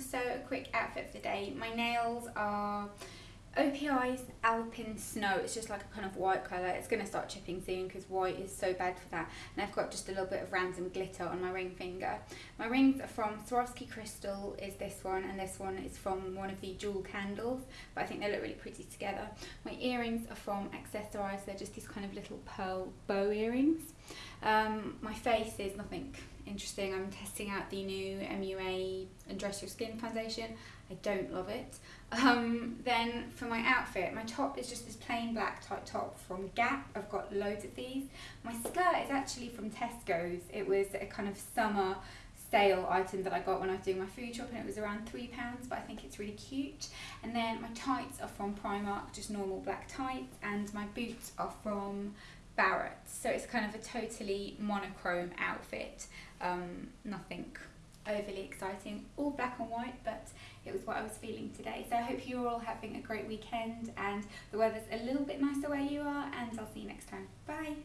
so a quick outfit for the day. My nails are OPI's Alpine Snow. It's just like a kind of white colour. It's going to start chipping soon because white is so bad for that. And I've got just a little bit of random glitter on my ring finger. My rings are from Swarovski Crystal is this one and this one is from one of the jewel candles. But I think they look really pretty together. My earrings are from Accessorize. They're just these kind of little pearl bow earrings. Um, my face is nothing interesting. I'm testing out the new MUA Undress Your Skin foundation. I don't love it. Um, then for my outfit, my top is just this plain black tight top from Gap. I've got loads of these. My skirt is actually from Tesco's. It was a kind of summer sale item that I got when I was doing my food shop and it was around three pounds but I think it's really cute and then my tights are from Primark just normal black tights and my boots are from Barrett so it's kind of a totally monochrome outfit um, nothing overly exciting, all black and white, but it was what I was feeling today. So I hope you're all having a great weekend and the weather's a little bit nicer where you are and I'll see you next time. Bye!